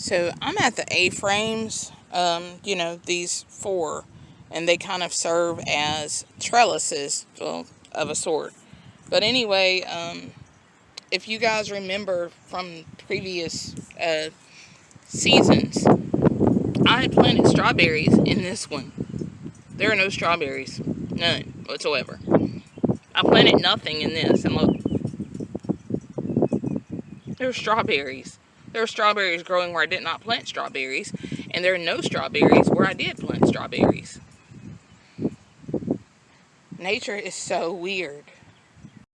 So I'm at the A-frames, um, you know, these four, and they kind of serve as trellises well, of a sort. But anyway, um, if you guys remember from previous uh, seasons, I had planted strawberries in this one. There are no strawberries, none whatsoever. I planted nothing in this, and look, there are strawberries. There are strawberries growing where I did not plant strawberries, and there are no strawberries where I did plant strawberries. Nature is so weird.